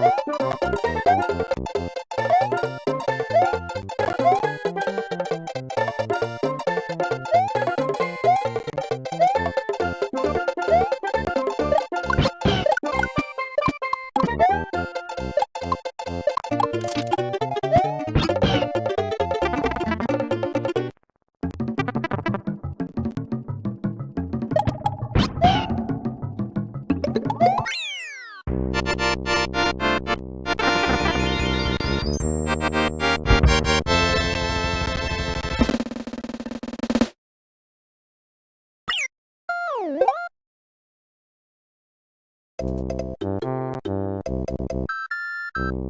you Thank you.